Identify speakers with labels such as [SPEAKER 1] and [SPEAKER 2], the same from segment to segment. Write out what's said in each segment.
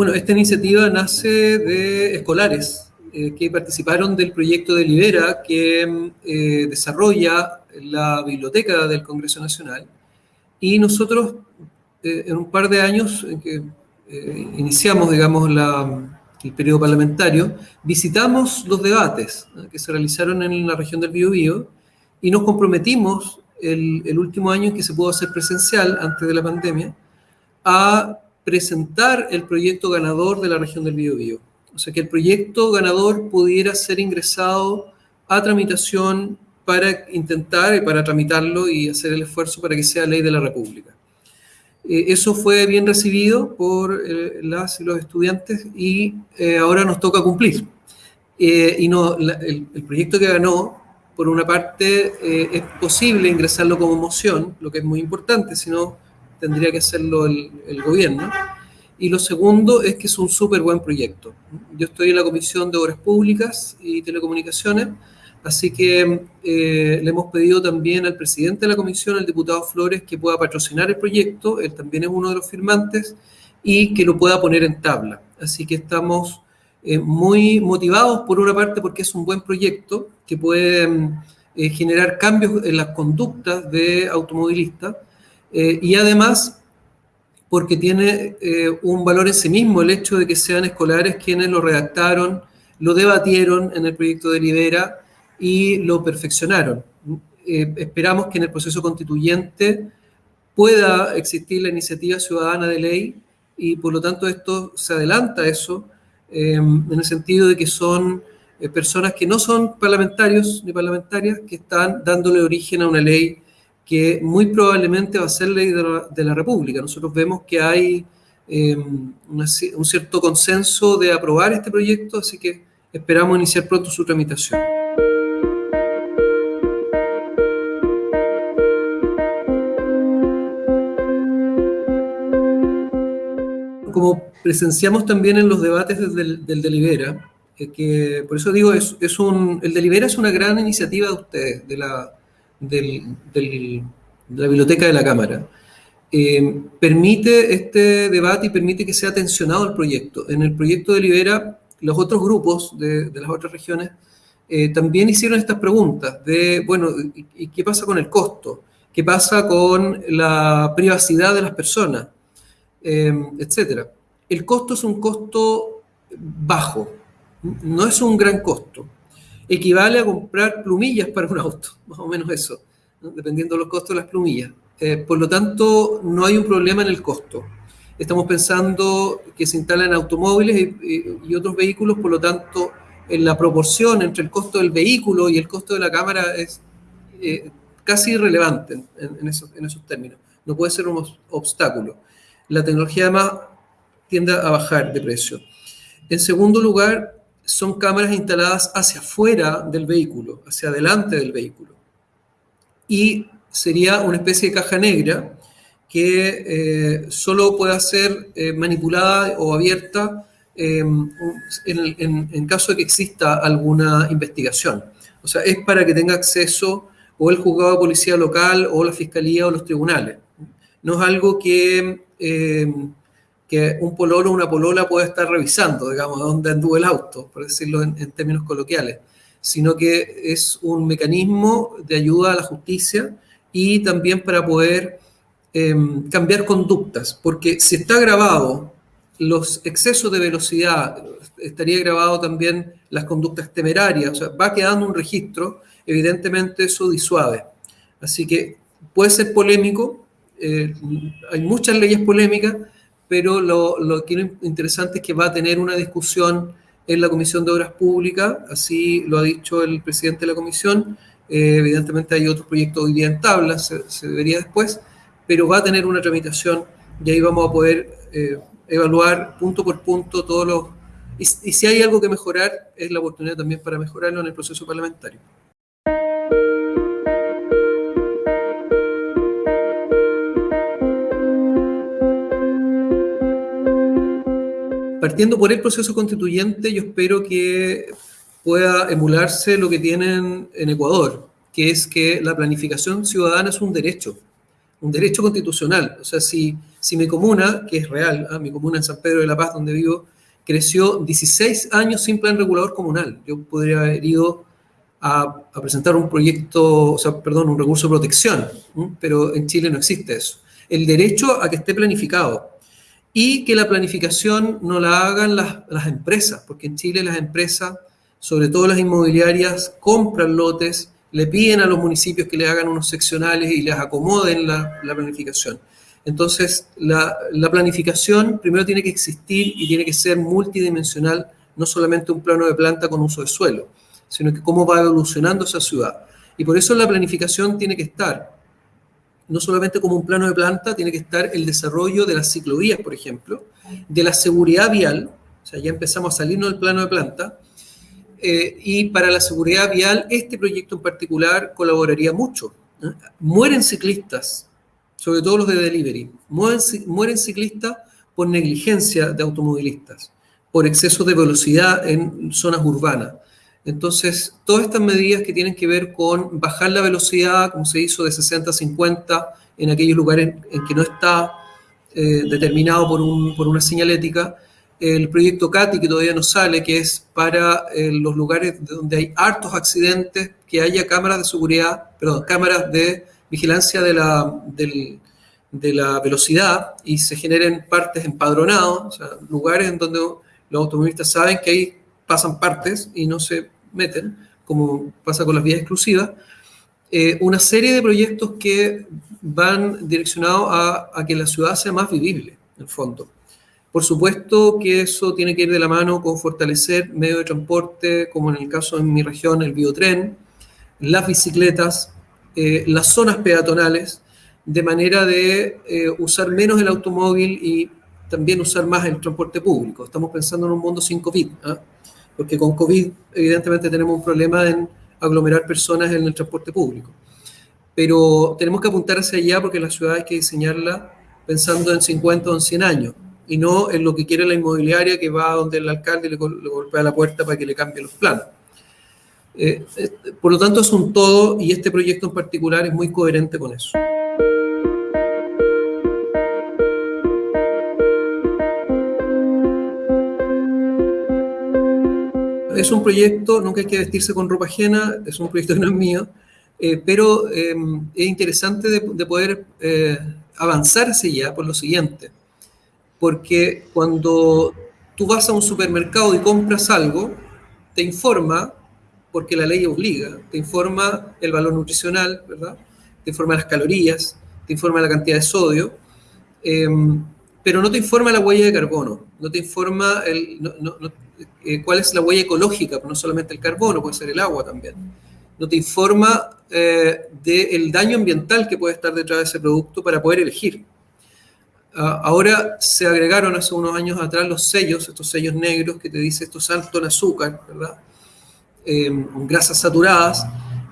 [SPEAKER 1] Bueno, esta iniciativa nace de escolares eh, que participaron del proyecto de Libera que eh, desarrolla la biblioteca del Congreso Nacional. Y nosotros eh, en un par de años en que iniciamos, digamos, el periodo parlamentario, visitamos los debates que se realizaron en la región del Biobío y nos comprometimos el, el último año en que se pudo hacer presencial antes de la pandemia a presentar el proyecto ganador de la región del Biobío. O sea, que el proyecto ganador pudiera ser ingresado a tramitación para intentar y para tramitarlo y hacer el esfuerzo para que sea ley de la República. Eh, eso fue bien recibido por eh, las y los estudiantes y eh, ahora nos toca cumplir. y no, el, proyecto que ganó, por una parte, es posible ingresarlo como moción, lo que es muy importante, si no tendría que hacerlo el, gobierno. Y lo segundo es que es un súper buen proyecto. Yo estoy en la Comisión de Obras Públicas y Telecomunicaciones, así que eh, le hemos pedido también al presidente de la comisión, el diputado Flores, que pueda patrocinar el proyecto, él también es uno de los firmantes, y que lo pueda poner en tabla. Así que estamos eh, muy motivados, por una parte, porque es un buen proyecto que puede eh, generar cambios en las conductas de automovilistas, eh, y además porque tiene eh, un valor en sí mismo el hecho de que sean escolares quienes lo redactaron, lo debatieron en el proyecto de Libera y lo perfeccionaron. Eh, esperamos que en el proceso constituyente pueda existir la iniciativa ciudadana de ley y por lo tanto esto se adelanta a eso en el sentido de que son personas que no son parlamentarios ni parlamentarias que están dándole origen a una ley que muy probablemente va a ser ley de la, República. Nosotros vemos que hay em, un cierto consenso de aprobar este proyecto, así que esperamos iniciar pronto su tramitación. Como presenciamos también en los debates del, del Delibera, eh, que por eso digo, es, es un, el Delibera es una gran iniciativa de ustedes, de la, del, de la biblioteca de la Cámara. Eh, permite este debate y permite que sea tensionado el proyecto. En el proyecto de Libera, los otros grupos de, las otras regiones eh, también hicieron estas preguntas de, bueno, ¿y, qué pasa con el costo? ¿Qué pasa con la privacidad de las personas? Eh, etcétera. El costo es un costo bajo, no es un gran costo equivale a comprar plumillas para un auto, más o menos eso, dependiendo de los costos de las plumillas. Eh, por lo tanto, no hay un problema en el costo. Estamos pensando que se instalan automóviles y, otros vehículos, por lo tanto, en la proporción entre el costo del vehículo y el costo de la cámara es eh, casi irrelevante en, esos, en esos términos. No puede ser un obstáculo. La tecnología además tiende a bajar de precio. En segundo lugar, son cámaras instaladas hacia afuera del vehículo, hacia adelante del vehículo. Y sería una especie de caja negra que eh, solo pueda ser eh, manipulada o abierta em, en, caso de que exista alguna investigación. O sea, es para que tenga acceso o el juzgado de policía local o la fiscalía o los tribunales. No es algo que que un pololo o una polola puede estar revisando, digamos, dónde anduvo el auto, por decirlo en, términos coloquiales, sino que es un mecanismo de ayuda a la justicia y también para poder em, cambiar conductas, porque si está grabado los excesos de velocidad, estaría grabado también las conductas temerarias, o sea, va quedando un registro, evidentemente eso disuade. Así que puede ser polémico, eh, hay muchas leyes polémicas, pero lo, que interesante es que va a tener una discusión en la Comisión de Obras Públicas, así lo ha dicho el presidente de la comisión, eh, evidentemente hay otros proyectos hoy día en tabla, se, se, vería después, pero va a tener una tramitación y ahí vamos a poder eh, evaluar punto por punto todos los... y si hay algo que mejorar, es la oportunidad también para mejorarlo en el proceso parlamentario. Partiendo por el proceso constituyente, yo espero que pueda emularse lo que tienen en Ecuador, que es que la planificación ciudadana es un derecho, un derecho constitucional. O sea, si si mi comuna, que es real, ¿ah? mi comuna en San Pedro de la Paz, donde vivo, creció 16 años sin plan regulador comunal. Yo podría haber ido a, presentar un proyecto, o sea, perdón, un recurso de protección, pero en Chile no existe eso. El derecho a que esté planificado y que la planificación no la hagan las, las empresas, porque en Chile las empresas, sobre todo las inmobiliarias, compran lotes, le piden a los municipios que le hagan unos seccionales y les acomoden la, la planificación. Entonces, la, la, planificación primero tiene que existir y tiene que ser multidimensional, no solamente un plano de planta con uso de suelo, sino que cómo va evolucionando esa ciudad. Y por eso la planificación tiene que estar, no solamente como un plano de planta, tiene que estar el desarrollo de las ciclovías, por ejemplo, de la seguridad vial, o sea, ya empezamos a salirnos del plano de planta, eh, y para la seguridad vial, este proyecto en particular colaboraría mucho. Mueren ciclistas, sobre todo los de delivery, mueren, mueren ciclistas por negligencia de automovilistas, por exceso de velocidad en zonas urbanas. Entonces, todas estas medidas que tienen que ver con bajar la velocidad, como se hizo de 60 a 50 en aquellos lugares en que no está eh, determinado por, un, por una señalética, el proyecto CATI, que todavía no sale, que es para eh, los lugares donde hay hartos accidentes, que haya cámaras de seguridad, perdón, cámaras de vigilancia de la, de la velocidad y se generen partes empadronados, o sea, lugares en donde los automovilistas saben que ahí pasan partes y no se meten, como pasa con las vías exclusivas. Eh, una serie de proyectos que van direccionados a, que la ciudad sea más vivible, en el fondo. Por supuesto que eso tiene que ir de la mano con fortalecer medios de transporte, como en el caso de mi región, el biotren, las bicicletas, eh, las zonas peatonales, de manera de eh, usar menos el automóvil y también usar más el transporte público. Estamos pensando en un mundo sin COVID, ¿ah? Porque con COVID evidentemente tenemos un problema en aglomerar personas en el transporte público. Pero tenemos que apuntar hacia allá porque la ciudad hay que diseñarla pensando en 50 o en 100 años y no en lo que quiere la inmobiliaria que va donde el alcalde le, golpea la puerta para que le cambie los planos. Eh, eh, por lo tanto, es un todo y este proyecto en particular es muy coherente con eso. Es un proyecto, nunca hay que vestirse con ropa ajena, es un proyecto que no es mío, eh, pero es interesante de, de poder avanzar hacia allá por lo siguiente porque cuando tú vas a un supermercado y compras algo, te informa, porque la ley obliga, te informa el valor nutricional, ¿verdad? Te informa las calorías, te informa la cantidad de sodio, em, pero no te informa la huella de carbono, no te informa el, eh, cuál es la huella ecológica, no solamente el carbono, puede ser el agua también. No te informa eh, del daño ambiental que puede estar detrás de ese producto para poder elegir. Ah, ahora se agregaron hace unos años atrás los sellos, estos sellos negros que te dice esto es alto en azúcar, ¿verdad? Em, grasas saturadas,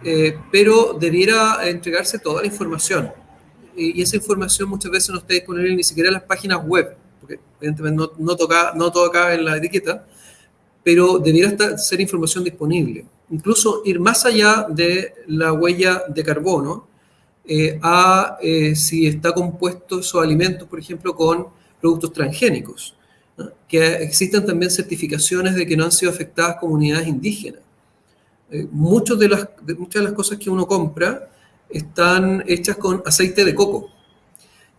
[SPEAKER 1] eh, pero debiera entregarse toda la información. Y, esa información muchas veces no está disponible ni siquiera en las páginas web, porque evidentemente no, no, toca, no todo acá en la etiqueta, pero debiera ser información disponible. Incluso ir más allá de la huella de carbono, eh, a eh, si está compuesto esos alimentos, por ejemplo, con productos transgénicos, que existen también certificaciones de que no han sido afectadas comunidades indígenas. Eh, de las, muchas de las cosas que uno compra están hechas con aceite de coco.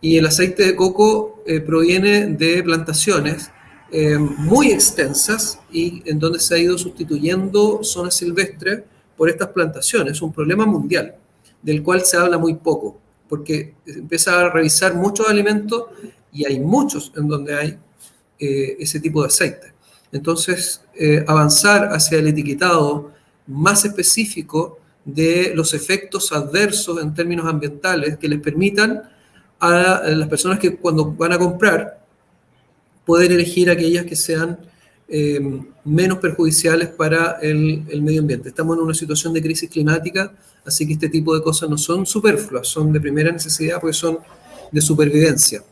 [SPEAKER 1] Y el aceite de coco proviene de plantaciones muy extensas y en donde se ha ido sustituyendo zonas silvestres por estas plantaciones. Es un problema mundial del cual se habla muy poco, porque empieza a revisar muchos alimentos y hay muchos en donde hay eh, ese tipo de aceite. Entonces, eh, avanzar hacia el etiquetado más específico de los efectos adversos en términos ambientales que les permitan a las personas que cuando van a comprar poder elegir aquellas que sean eh, menos perjudiciales para el, el, medio ambiente. Estamos en una situación de crisis climática, así que este tipo de cosas no son superfluas, son de primera necesidad porque son de supervivencia.